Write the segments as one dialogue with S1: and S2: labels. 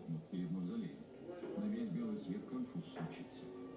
S1: лопнут перед мавзолеем. На весь белый свет конфуз случится.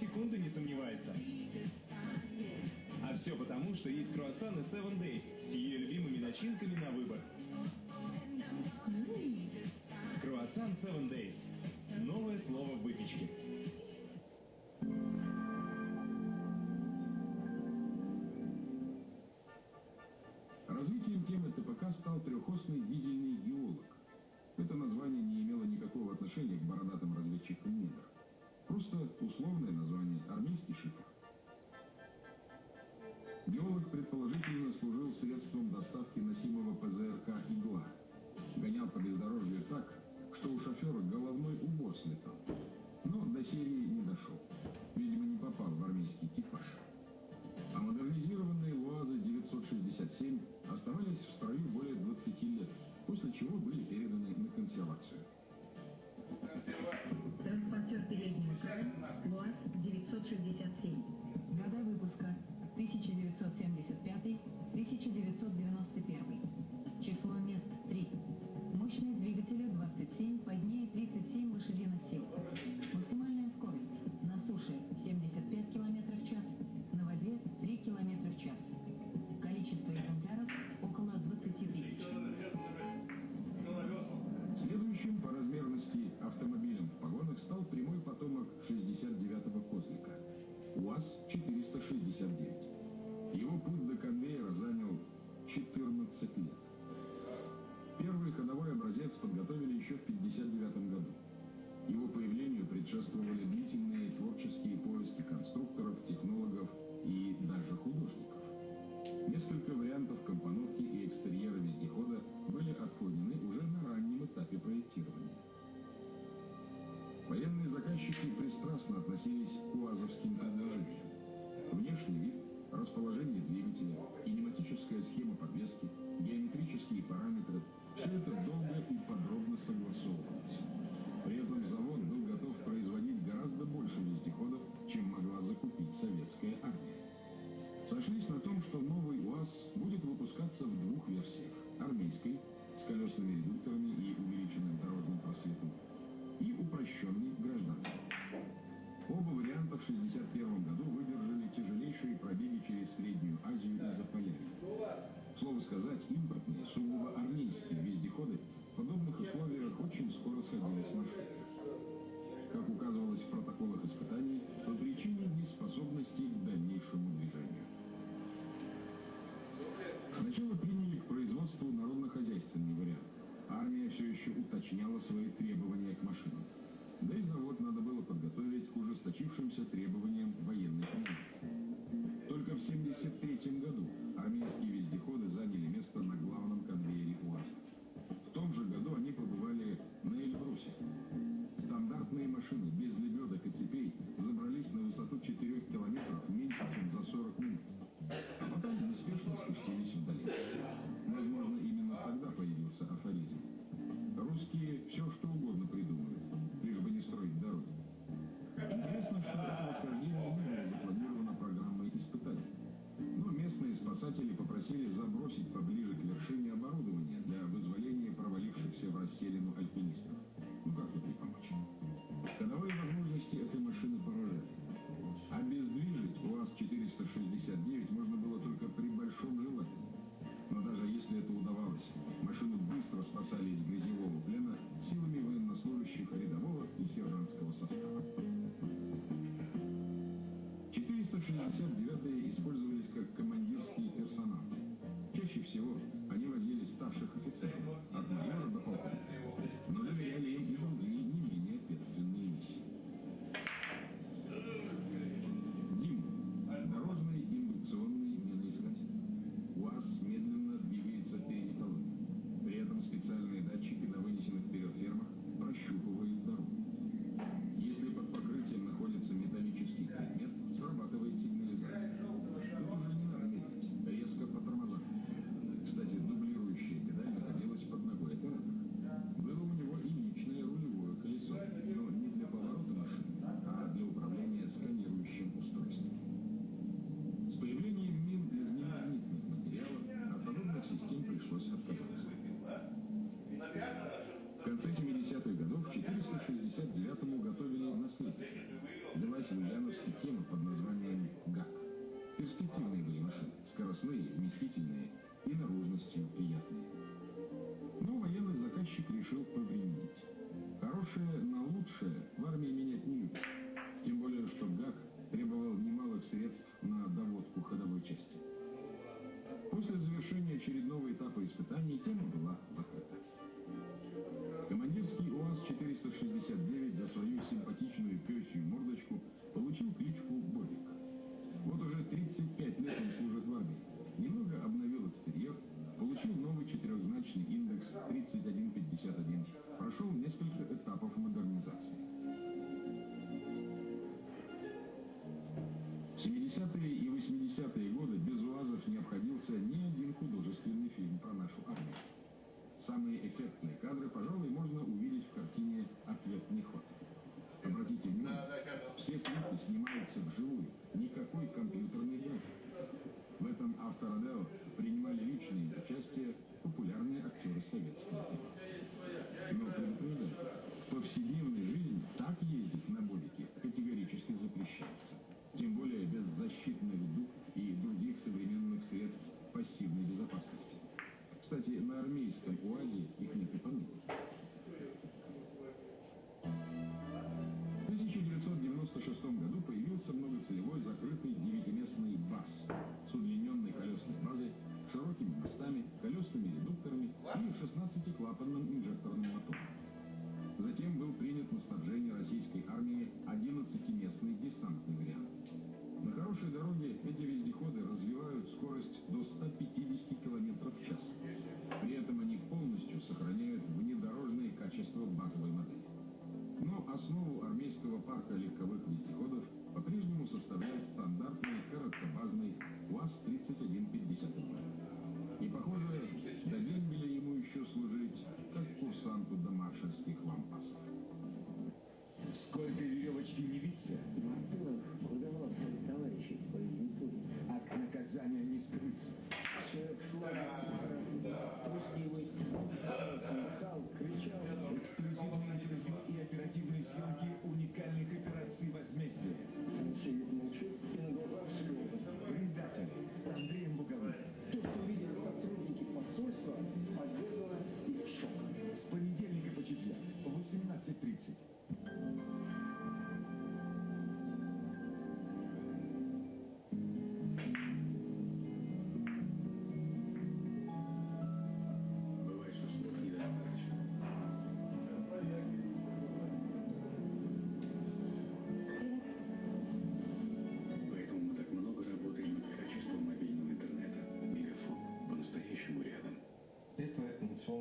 S2: секунды не сомневается. А все потому, что есть круассаны
S1: 7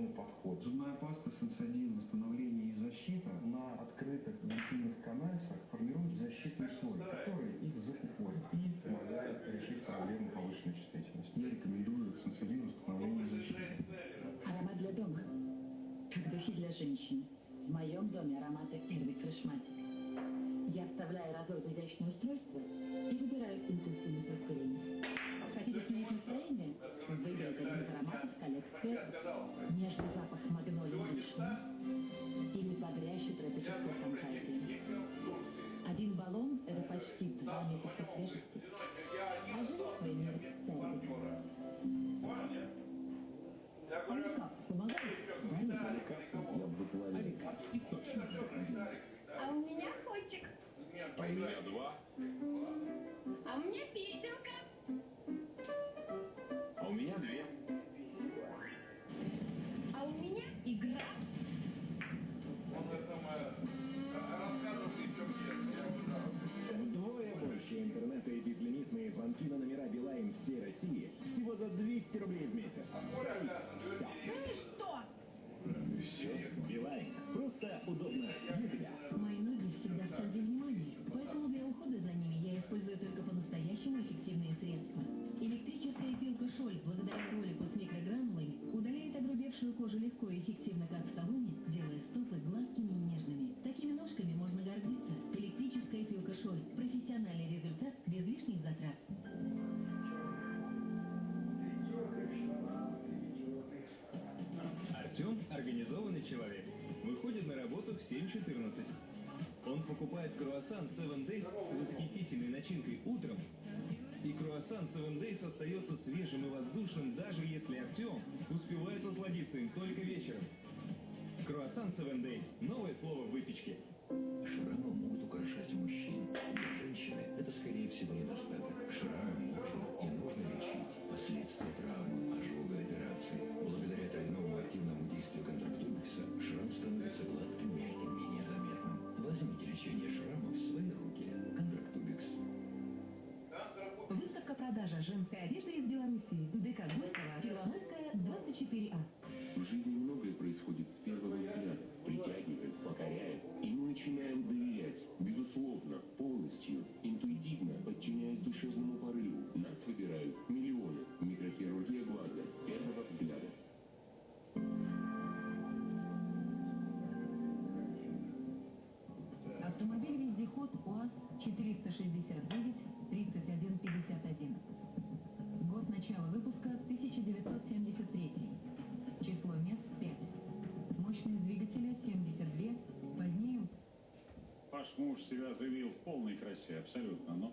S3: организованный подход.
S4: Зубная паста сенсодин, восстановление и защита
S3: На открытых вентильных канальцах формирует защитный слой, который их закупорит и помогает решить
S5: А у меня котик.
S6: А у меня два.
S5: А у меня песенка.
S6: А у меня две.
S5: А у меня игра.
S2: Вдвое больше интернета и безлимитные звонки на номера Билайн всей России всего за 200 рублей
S7: легко и эффективно, как в салоне, делая стопы гладкими и нежными. Такими ножками можно гордиться. Электрическая пилка Шольц – профессиональный результат без лишних затрат.
S2: Артем – организованный человек. Выходит на работу в 7.14. Он покупает круассан 7 Days с восхитительной начинкой утром, и круассан 7 Days остается свежим Круассан 7 Days – новое слово в выпечке.
S8: Шрамы могут украшать мужчин. Для женщины это, скорее всего, недостаток.
S3: Заявил в полной красе, абсолютно, но...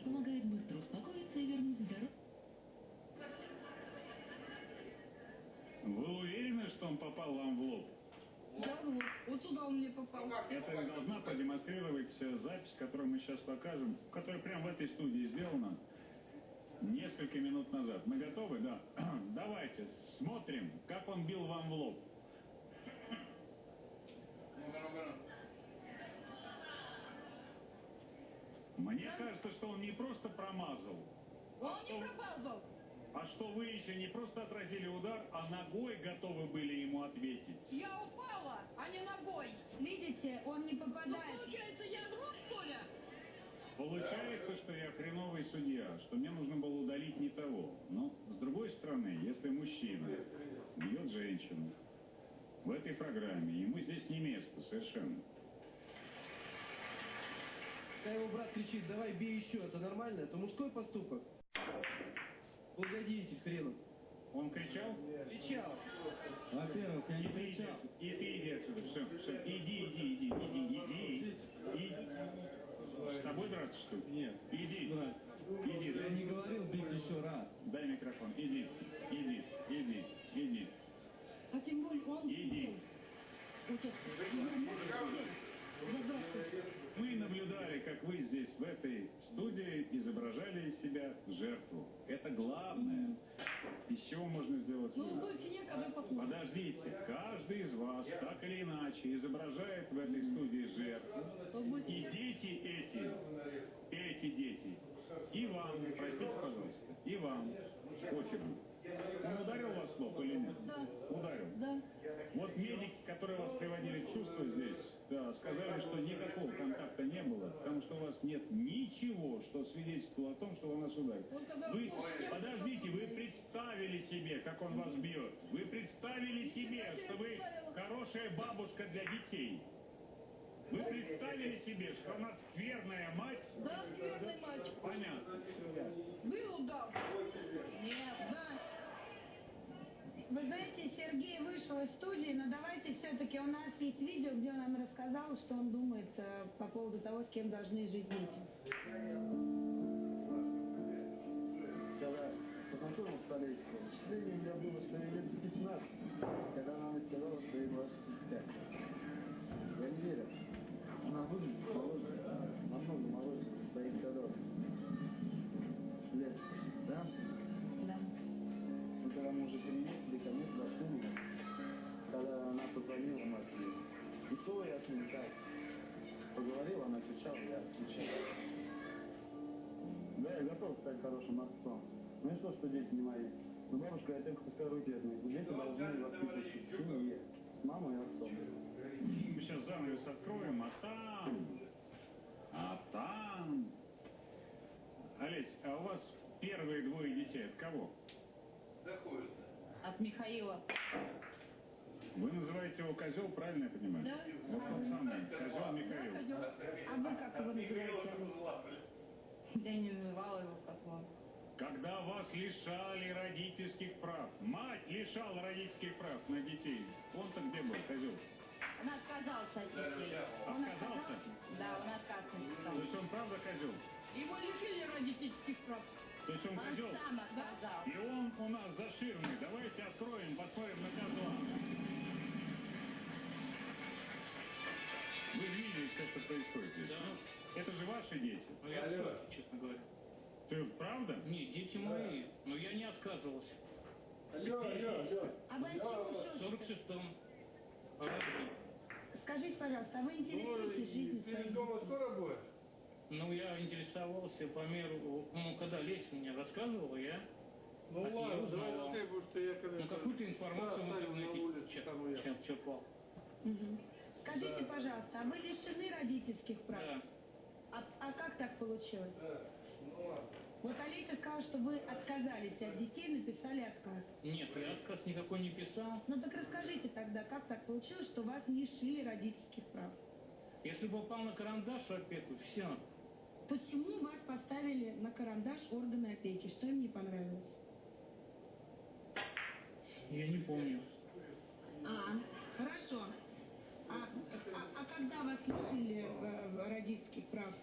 S7: помогает быстро успокоиться и вернуть здоровье.
S3: Вы уверены, что он попал вам в лоб?
S5: Да вот, вот сюда он мне попал.
S3: Это должна продемонстрировать запись, которую мы сейчас покажем, которая прямо в этой студии сделана несколько минут назад. Мы готовы? Да. Давайте смотрим, как он бил вам в лоб. Мне кажется, что он не просто промазал,
S5: Он не пропал.
S3: а что вы еще не просто отразили удар, а ногой готовы были ему ответить.
S5: Я упала, а не ногой.
S7: Видите, он не
S5: Ну,
S7: попадает.
S5: получается, я двух, что ли?
S3: Получается, что я хреновый судья, что мне нужно было удалить не того. Но, с другой стороны, если мужчина бьет женщину в этой программе, ему здесь не место совершенно.
S9: Когда его брат кричит, давай бей еще, это нормально? Это мужской поступок? Погодите, хреном.
S3: Он кричал?
S9: Кричал.
S3: Во-первых, я не кричал. И ты иди отсюда, все, все, иди, иди, иди, иди, иди, иди. С тобой драться, что ли?
S9: Нет.
S3: Иди,
S9: Брат,
S3: иди,
S9: я не говорил бить еще раз.
S3: дай микрофон, иди, иди, иди, иди,
S7: А тем более он...
S3: иди.
S7: Отец,
S3: мы наблюдали, как вы здесь, в этой студии, изображали из себя жертву. Это главное. Из чего можно сделать
S5: Ну,
S3: вывод? Подождите, каждый из вас, так или иначе, изображает в этой студии жертву. И дети эти, эти дети, и вам, простите, пожалуйста, и вам, Кохину. Он ударил вас в лоб или нет?
S5: Да.
S3: Ударил?
S5: Да.
S3: Вот медики, которые вас приводили в чувство здесь, да, сказали, что никакого контакта не было, потому что у вас нет ничего, что свидетельствовало о том, что он нас ударил.
S5: Вы, подождите, вы
S3: представили себе, как он вас бьет. Вы представили себе, что вы хорошая бабушка для детей. Вы представили себе, что она скверная мать?
S5: Да, скверный мать.
S3: Понятно.
S5: Вы удар?
S10: Нет, да. Вы знаете, Сергей вышел из студии, но давайте все-таки у нас есть видео, где он нам рассказал, что он думает э, по поводу того, с кем должны жить дети.
S9: Когда познакомился что ей лет 15, когда она мне сказала, что ей 25. Я не верю. Она выглядит моложе, и то я с ней так поговорил, она кричала, я отвечал. Да, я готов стать хорошим отцом. Ну и что, что дети не мои? Ну, бабушка, я только пускай руки отмыть. Дети должны воспитываться в семье, с мамой и отцом.
S3: Мы сейчас занавес откроем, а там... А там... Олесь, а у вас первые двое детей от кого?
S5: От Михаила.
S3: Вы называете его козел, правильно я понимаю?
S10: Да.
S3: Вот он самый, козел Михаил.
S10: А вы как его называете?
S5: Я не называла его как он.
S3: Когда вас лишали родительских прав, мать лишала родительских прав на детей, он-то где был, козел?
S5: Он отказался от детей.
S10: Он
S3: Отказался?
S5: Да, он отказался.
S3: То есть он правда козел?
S5: Его лишили родительских прав.
S3: То есть он
S5: Он
S3: козел?
S5: сам отказался.
S3: И он у нас заширный. Давайте откроем, посмотрим на козла. Вы что происходит здесь? Ну, это же ваши дети.
S11: Ну, я в шоке, честно говоря.
S3: Ты правда?
S11: Не, дети мои, но я не отказывался.
S10: А вы от чего
S11: В
S10: все-таки?
S11: 46-м году.
S10: Скажите, пожалуйста, а вы интересуетесь жизнью своих детей?
S11: Ну, я интересовался по меру, ну, когда Леся мне рассказывала, я
S12: Ну
S11: нее
S12: ладно, давай
S11: узнавал.
S12: ты, потому что я когда...
S11: Ну, какую-то информацию в
S12: Да,
S11: чер-
S12: там я.
S11: чер- черпал.
S10: Мгм. Скажите, пожалуйста, а вы лишены родительских прав?
S11: Да.
S10: А, а как так получилось?
S12: Ну ладно.
S10: Вот Олеся сказала, что вы отказались от детей, написали отказ.
S11: Нет, я отказ никакой не писал.
S10: Ну так расскажите тогда, как так получилось, что вас лишили родительских прав?
S11: Если попал на карандаш опеку, все.
S10: Почему вас поставили на карандаш органы опеки? Что им не понравилось?
S11: Я не помню.
S10: А, хорошо. А, а- а когда вас лишили э, родительских прав?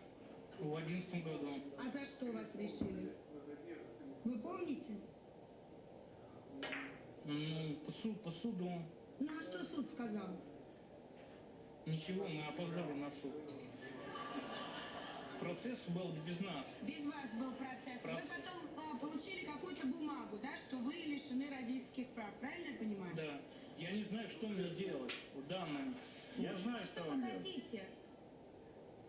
S11: В одиннадцатом году.
S10: А за что вас лишили? Вы помните?
S11: Ну, по, суд, по суду.
S10: Ну а что суд сказал?
S11: Ничего, мы опоздали на суд. Процесс был без нас.
S10: Без вас был процесс.
S11: Процесс.
S10: Вы потом э, получили какую-то бумагу, да, что вы лишены родительских прав. Правильно я понимаю?
S11: Да. Я не знаю, что мне делать в данном
S3: Я знаю, что
S10: Что
S3: вам делать.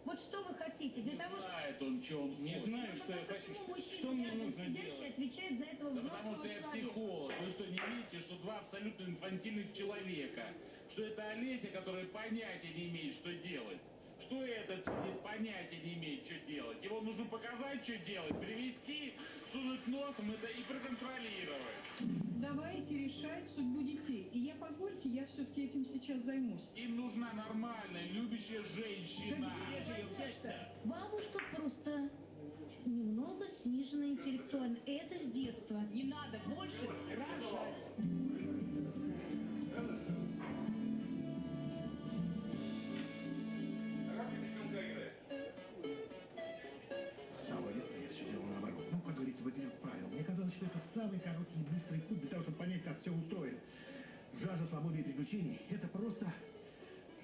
S10: Вот что вы хотите? Для того, чтобы...
S11: Знает он, что он Не знаю,
S10: Ну,
S11: что я хочу. Что мне нужно делать?
S10: отвечает за этого
S13: Да потому что я
S10: человека?
S13: психолог. Вы что, не видите, что два абсолютно инфантильных человека? Что это Олеся, которая понятия не имеет, что делать? Что этот сидит, понятия не имеет, что делать? Его нужно показать, что делать, привести, сунуть носом это и проконтролировать.
S14: Давайте решать судьбу детей. И я, позвольте, я все-таки этим сейчас займусь.
S13: Им нужна нормальная, любящая женщина.
S15: Бабушка просто немного снижена интеллектуально. Это с детства.
S5: Не надо больше рожать.
S16: Самый короткий и быстрый путь для того, чтобы понять, как все устроено. Жажда свободы и приключений — это просто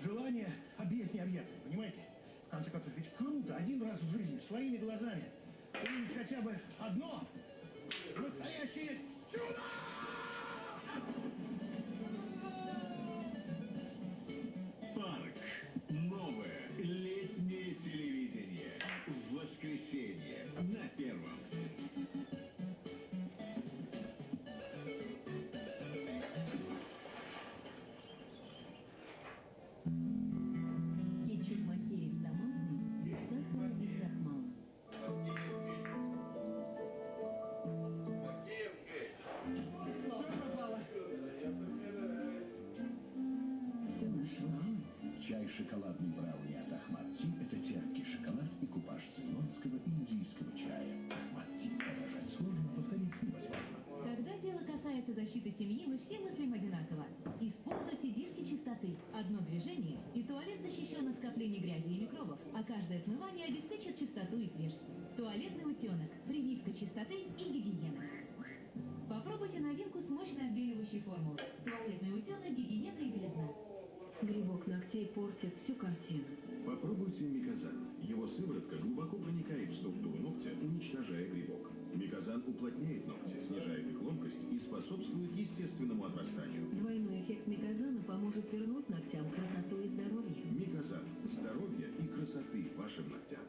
S16: желание объять необъятное, понимаете? В конце концов, ведь круто один раз в жизни своими глазами увидеть хотя бы одно настоящее чудо!
S17: Парк. Новое летнее телевидение. В воскресенье на первом.
S7: Константин.
S6: Попробуйте микозан. Его сыворотка глубоко проникает в структуру ногтя, уничтожая грибок. Микозан уплотняет ногти, снижает их ломкость и способствует естественному отрастанию.
S7: Двойной эффект микозана поможет вернуть ногтям красоту и здоровье.
S6: Микозан. Здоровье и красоты вашим ногтям.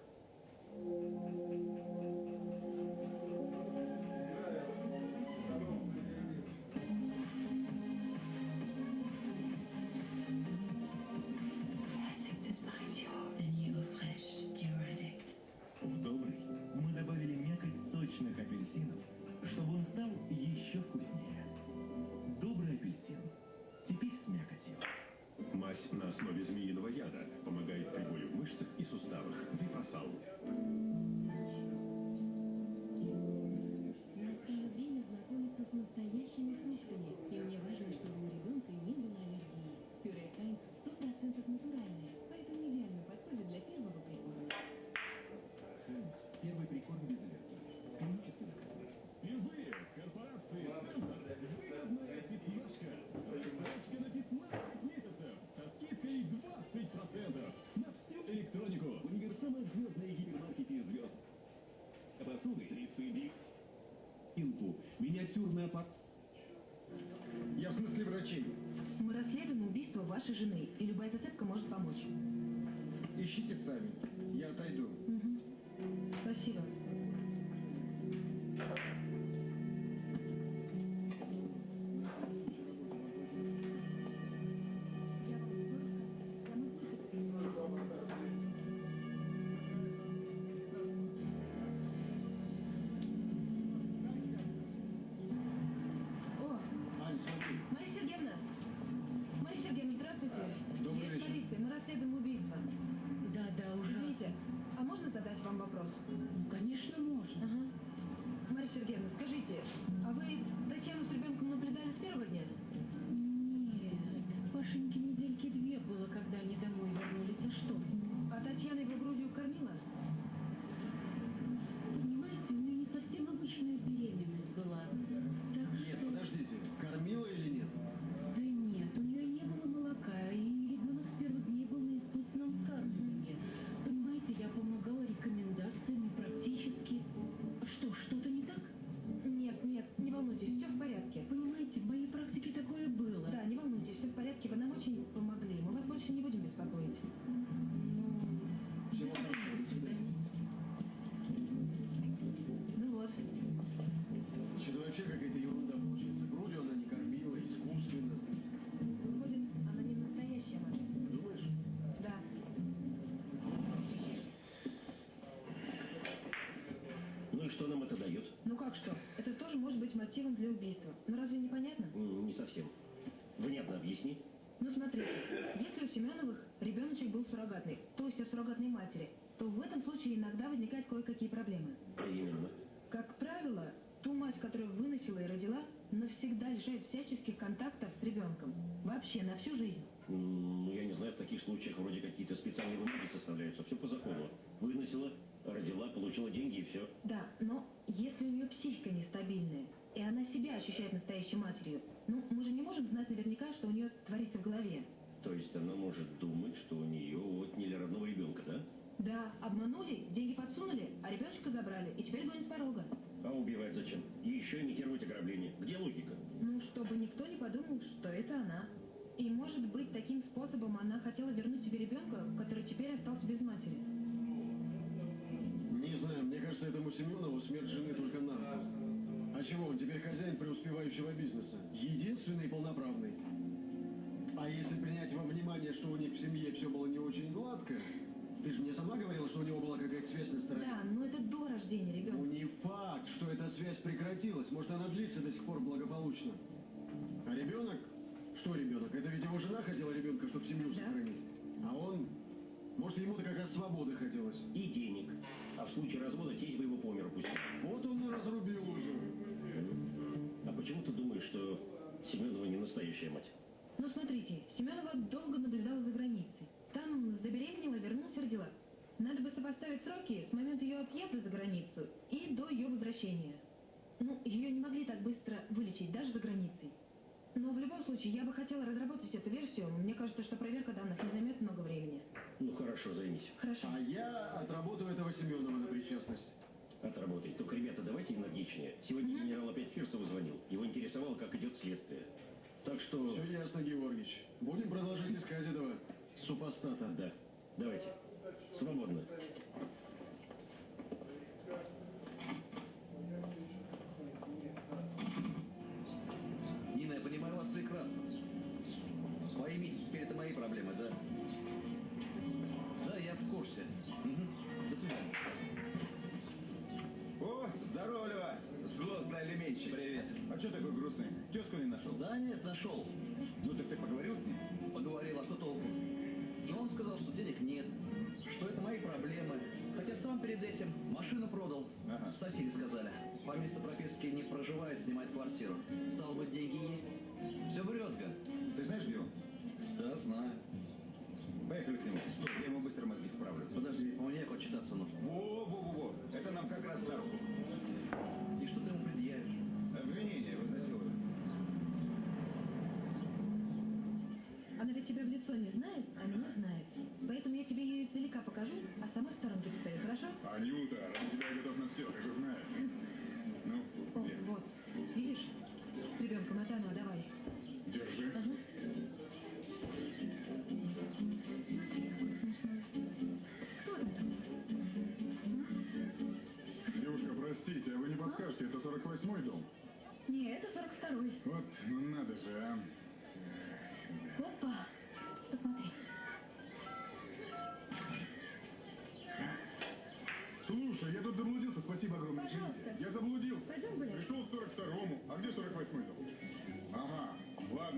S2: Инту. Миниатюрная пар...
S9: Я в смысле врачей.
S7: Мы расследуем убийство вашей жены, и любая зацепка может помочь.
S9: Ищите сами. Я отойду.
S7: Угу. Спасибо. кое-какие проблемы.
S18: Приемлемо.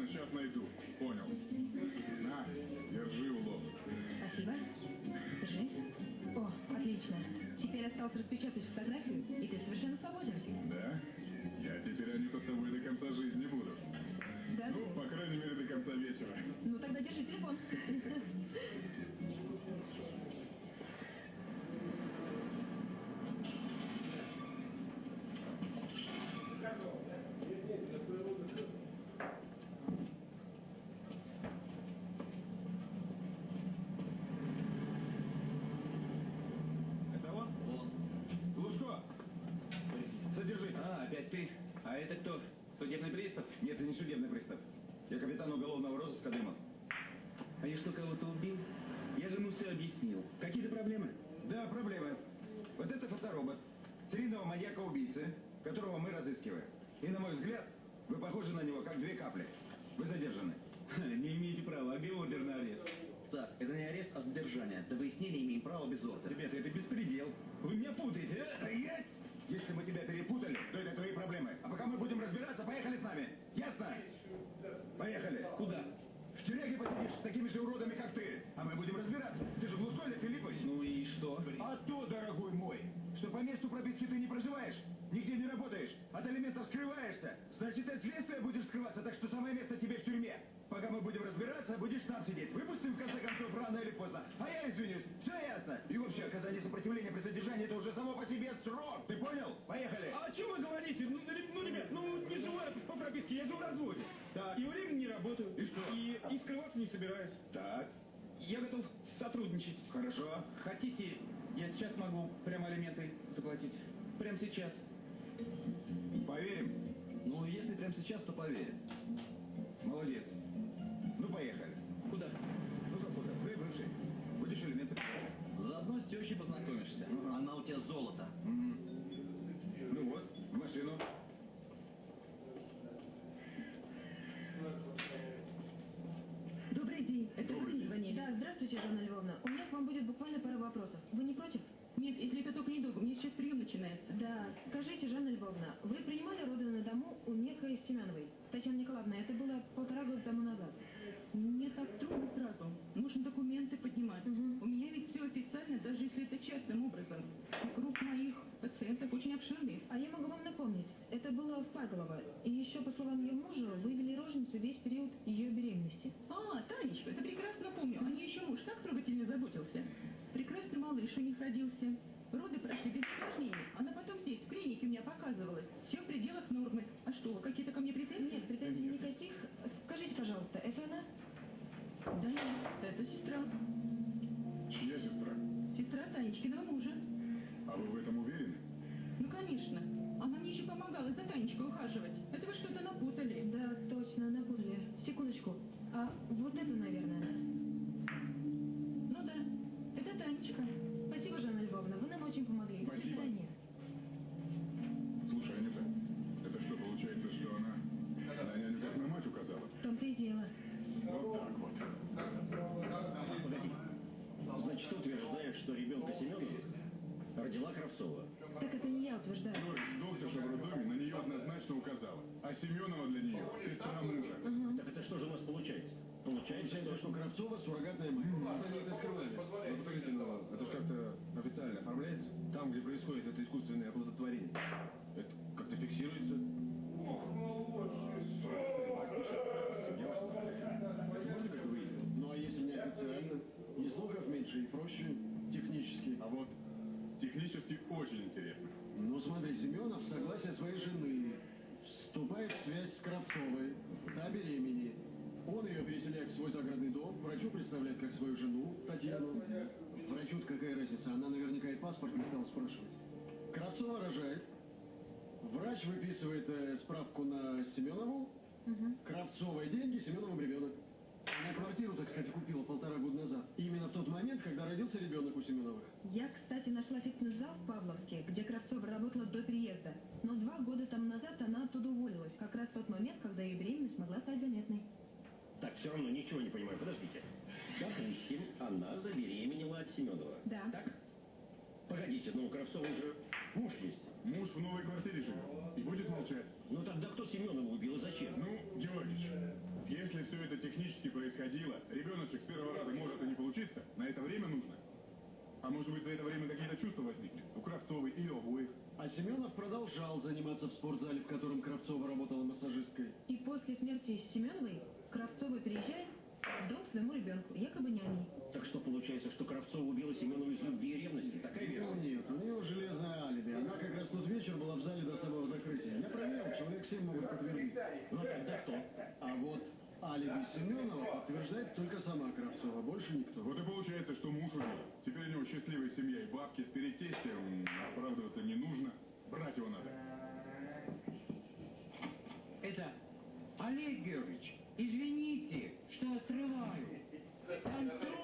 S18: сейчас найду. Понял. На, держи улов.
S19: Спасибо. Держи. О, отлично. Теперь осталось распечатать
S20: Хорошо.
S21: Хотите, я сейчас могу прямо алименты заплатить. Прямо сейчас.
S20: Поверим?
S7: Ну, если прямо сейчас, то поверим.
S22: Кравцовой деньги, Семеновым ребенок. Она квартиру, так сказать, купила полтора года назад. Именно в тот момент, когда родился ребенок у Семеновых.
S7: Я, кстати, нашла фитнес-зал в Павловске, где Кравцова работала до переезда. Но два года там назад она оттуда уволилась. Как раз в тот момент, когда ее беременность могла стать заметной.
S23: Так, все равно ничего не понимаю. Подождите. Допустим, она забеременела от Семенова.
S7: Да.
S23: Так? Погодите, ну у Кравцова же муж есть.
S24: Муж в новой квартире живет происходило, ребеночек с первого раза может и не получиться, на это время нужно. А может быть, за это время какие-то чувства возникли? У Кравцовой или у обоих?
S22: А Семенов продолжал заниматься в спортзале, в котором Кравцова работала массажисткой.
S7: И после смерти Семеновой Кравцова переезжает в дом своему ребенку, якобы няней.
S23: Так что получается, что Кравцова убила Семенова из любви и ревности? Такая
S22: Ну
S23: версия?
S22: нет, у нее железное алиби. Она как раз тот вечер была в зале до самого закрытия. Я проверил, человек 7 могут подтвердить.
S23: Ну тогда кто?
S22: А вот алиби Семенова подтверждает только сама Кравцова, больше никто.
S24: Вот и получается, что муж убил. Теперь у него счастливая семья и бабки. Перед тестем оправдываться не нужно. Брать его надо.
S19: Это, Олег Георгиевич, извините, что отрываю. Там труп.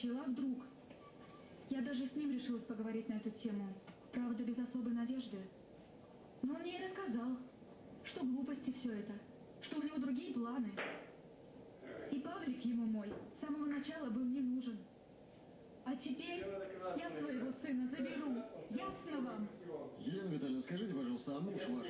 S24: пчела друг. Я
S7: даже с ним решилась поговорить на эту тему, правда, без особой надежды. Но он мне и рассказал, что глупости все это, что у него другие планы. И Павлик ему мой с самого начала был не нужен. А теперь я своего сына заберу. Ясно вам?
S8: Елена Витальевна, скажите, пожалуйста, а муж ваш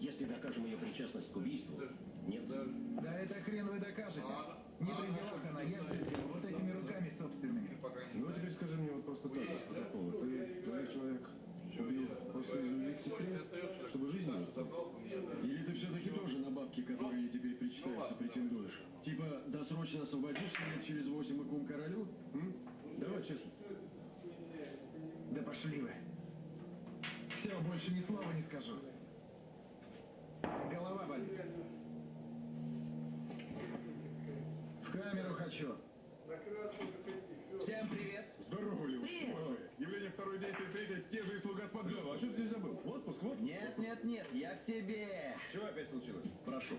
S25: Если
S23: докажем ее причастность к убийству, нет.
S26: Да это хрен вы докажете. Не при делах она, я вот этими руками собственными.
S24: Ну, а теперь скажи мне вот просто так, без протокола. Ты, твой человек, убил просто из любви к сестре, чтобы жизнь не устала?
S22: Или ты все-таки тоже на бабки, которые ей теперь причитаются, претендуешь?
S26: Скажу. Голова болит. В камеру хочу. Всем привет.
S24: Здорово, Лев. Явление второй, действие третье, те же и слуга от. А что ты здесь забыл? Отпуск, вот.
S18: Нет, нет, нет, я к тебе.
S24: Чего опять случилось?
S18: Прошу.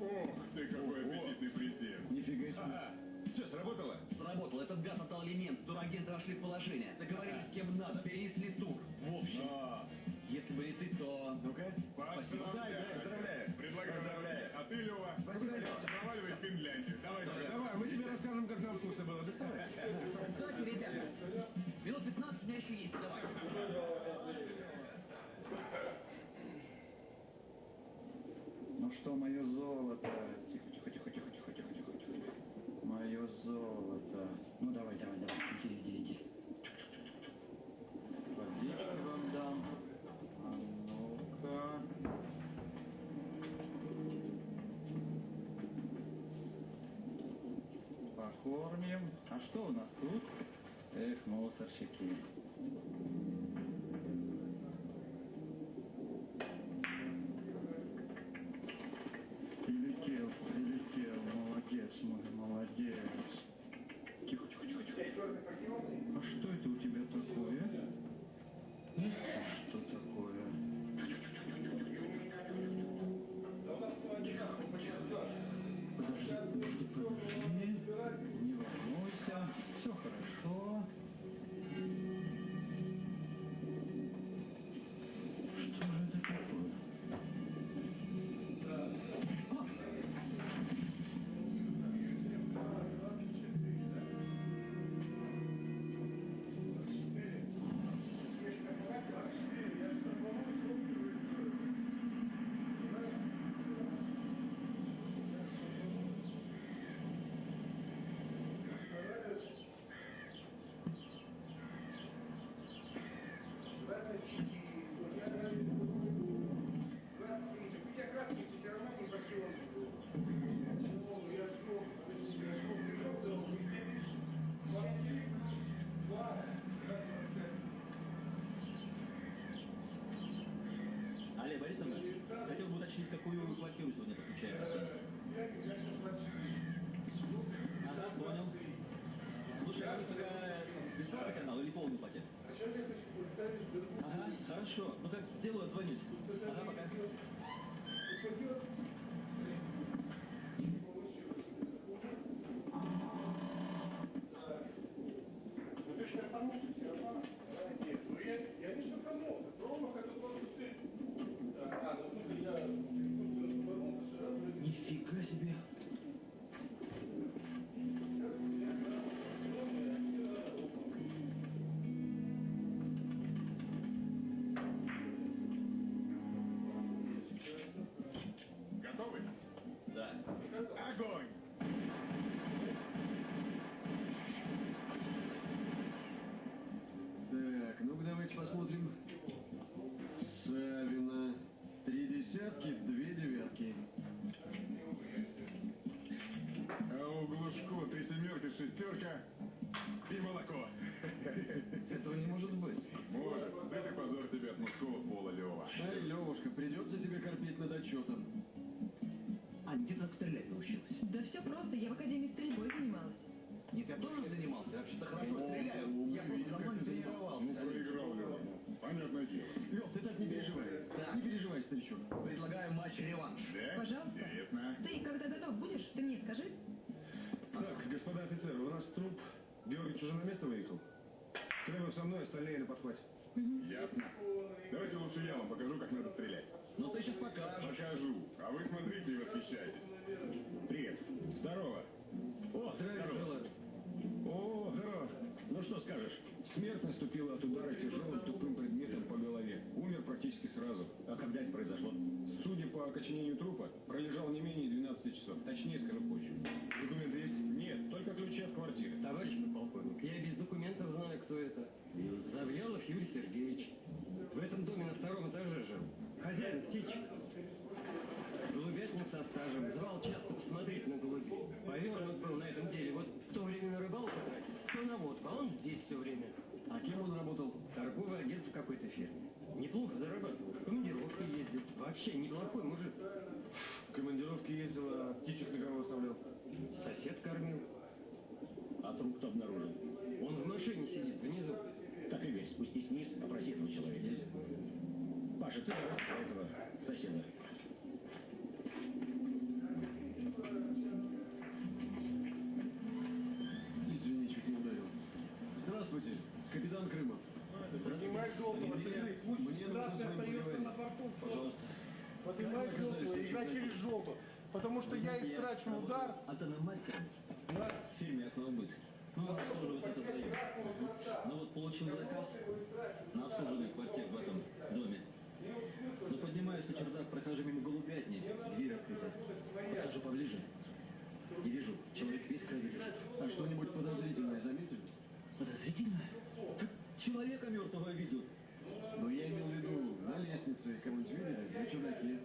S24: Ох ты, какой аппетитный презент.
S22: Нифига себе.
S24: Ага. Что, сработало?
S18: Сработал. Этот гад отдал элемент. Турагенты вошли в положение. Договорились с кем надо. Перенесли тур. В общем, ты, то...
S24: ну-ка.
S18: Спасибо.
S24: Дай, поздравляю. Предлагаю.
S26: Поздравляю.
S24: А ты, Лева, Лева, проваливай в Финляндию. Давай, давай. Давай, мы тебе расскажем, как нам вкусно было. Доставай.
S18: Кстати, ребята, минут 15 у меня еще есть. Давай.
S9: Ну что, мое золото? Тихо, тихо, тихо, тихо, тихо, тихо, тихо, тихо. Мое золото. Ну давай, давай, давай, иди, иди, иди. Водички вам дам. А ну-ка. Покормим. А что у нас тут? Эх, мусорщики.
S23: Труп кто обнаружил?
S22: Он в машине сидит внизу.
S23: Так и весь, спустись вниз, опроси этого человека. Паша, ты раз этого соседа.
S22: Извини, чуть не ударил. Здравствуйте, капитан Крымов.
S27: Поднимай Золотого,
S22: Мне, мне нужно с вами поговорить. Пожалуйста.
S27: Поднимай Золотого, игра через жопу. Потому что я истрачу удар.
S18: Мастером в фирме «Окноубыт». Он обслуживает этот район. Ну вот получил заказ на обслуживание квартир в этом доме. Ну, поднимаюсь на чердак, прохожу мимо голубятни, дверь открыта. Подхожу поближе и вижу, человек весь крови лежит.
S22: А что-нибудь подозрительное заметили?
S18: Подозрительно? Так человека мертвого видел.
S22: Ну, я имел в виду, на лестнице кого-нибудь видели? На чердаке?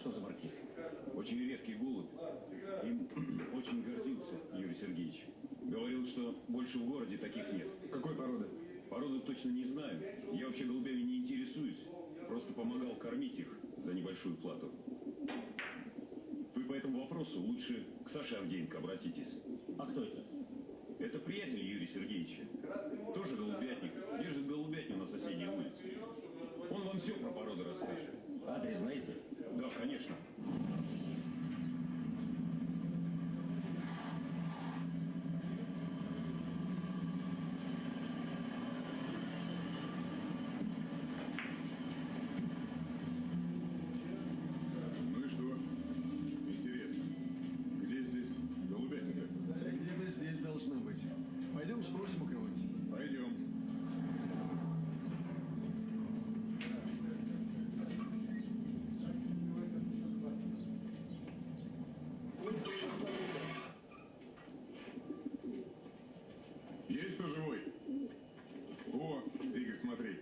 S23: Что за маркиз?
S24: Очень редкий голубь. Им очень гордился Юрий Сергеевич. Говорил, что больше в городе таких нет.
S28: Какой породы?
S24: Породу точно не знаю. Я вообще голубями не интересуюсь. Просто помогал кормить их за небольшую плату. Вы по этому вопросу лучше к Саше Авдеенко обратитесь.
S23: А кто это?
S24: Это приятель Юрия Сергеевича. Тоже голубятник. Держит голубятню на соседней улице. Он вам все про породы расскажет.
S23: Адрес знаете?
S24: Да, конечно. Ну и что? Интересно. Где здесь голубятня?
S22: Где-то здесь должна быть. Пойдем спросим у кого-нибудь.
S24: Пойдем. Есть кто живой? О, Игорь, смотри.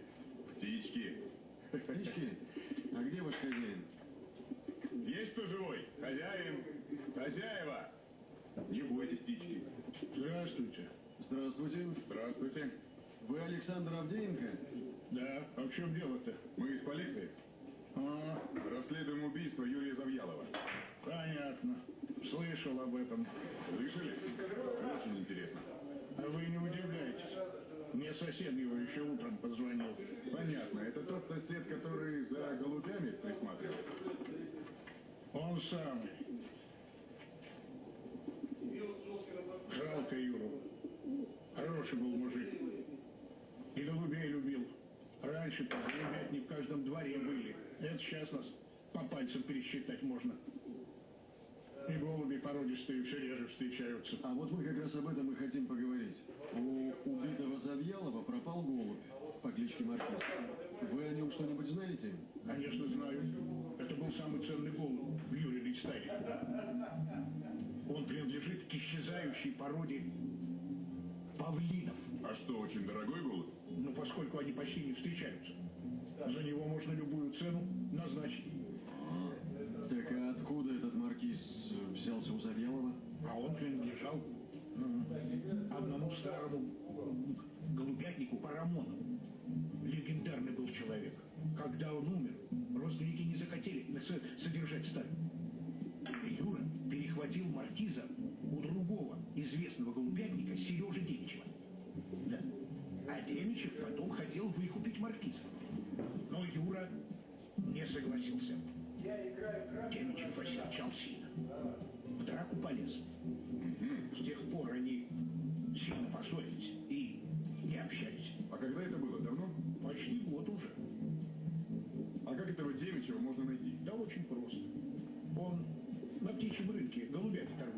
S24: Птички.
S22: Птички? А где ваш хозяин?
S24: Есть кто живой? Хозяин. Хозяева. Не бойтесь, птички.
S27: Здравствуйте.
S22: Здравствуйте.
S24: Здравствуйте.
S22: Вы Александр Авдеенко?
S27: Да, а в чем дело-то?
S24: Мы из полиции.
S27: А,
S24: Расследуем убийство Юрия Завьялова.
S27: понятно. Слышал об этом.
S24: Слышали? Очень интересно.
S27: А вы не удивляйтесь. Мне сосед его еще утром позвонил.
S24: Понятно. Это тот сосед, который за голубями присматривал.
S27: Он самый. Жалко Юру. Хороший был мужик. И голубей любил. Раньше-то голубятни в каждом дворе были. Это сейчас нас по пальцам пересчитать можно. И голуби породистые все реже встречаются.
S22: А вот мы как раз об этом и хотим поговорить. У убитого Завьялова пропал голубь по кличке Маркиз. Вы о нем что-нибудь знаете?
S27: Конечно, знаю. Это был самый ценный голубь в Юрьевич стае. Он принадлежит к исчезающей породе павлинов.
S24: А что, очень дорогой голубь?
S27: Ну, поскольку они почти не встречаются. За него можно любую цену назначить.
S22: Так а откуда это
S26: взялся у
S24: Завьялова?
S6: А
S24: он принадлежал одному старому голубятнику Парамону. Легендарный был человек. Когда он
S6: умер,
S22: родственники не
S6: захотели содержать сталь. Юра перехватил маркиза у другого
S22: известного голубятника Сережи Демичева.
S6: Да. А
S24: Демичев потом хотел выкупить
S6: маркиза. Но Юра не
S22: согласился. Демичев
S24: осерчал сильно в драку полез. С
S6: тех пор
S24: они сильно поссорились и не общались.
S6: А когда это было? Давно? Почти
S24: год
S6: уже.
S24: А как этого Демичева можно
S6: найти? Да очень просто. Он на птичьем рынке голубя торгует.